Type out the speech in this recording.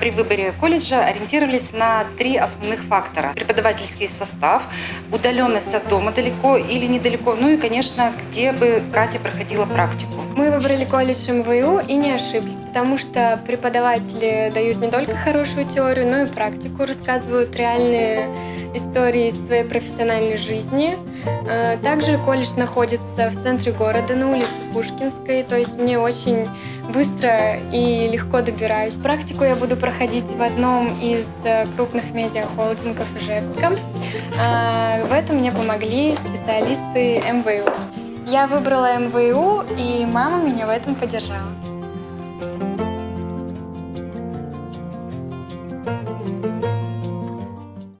При выборе колледжа ориентировались на три основных фактора. Преподавательский состав, удаленность от дома далеко или недалеко, ну и, конечно, где бы Катя проходила практику. Мы выбрали колледж МВУ и не ошиблись, потому что преподаватели дают не только хорошую теорию, но и практику, рассказывают реальные истории из своей профессиональной жизни. Э, Также колледж находится в центре города, на улице Пушкинской, то есть мне очень быстро и легко добираюсь. Практику я буду проходить в одном из э, крупных медиахолдингов Ижевска. А, В этом мне помогли специалисты МВУ. Я выбрала МВУ, и мама меня в этом поддержала.